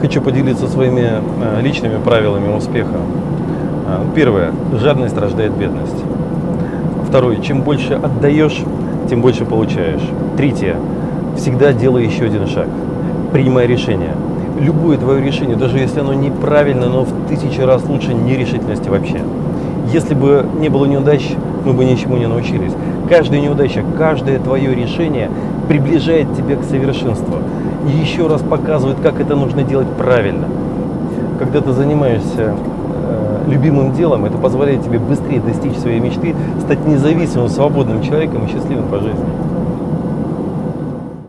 Хочу поделиться своими э, личными правилами успеха. Э, Первое. Жадность рождает бедность. Второе. Чем больше отдаешь, тем больше получаешь. Третье. Всегда делай еще один шаг. Принимай решение. Любое твое решение, даже если оно неправильно, но в тысячу раз лучше нерешительности вообще. Если бы не было неудач, мы бы ничему не научились. Каждая неудача, каждое твое решение приближает тебя к совершенству. И еще раз показывает, как это нужно делать правильно. Когда ты занимаешься э, любимым делом, это позволяет тебе быстрее достичь своей мечты, стать независимым, свободным человеком и счастливым по жизни.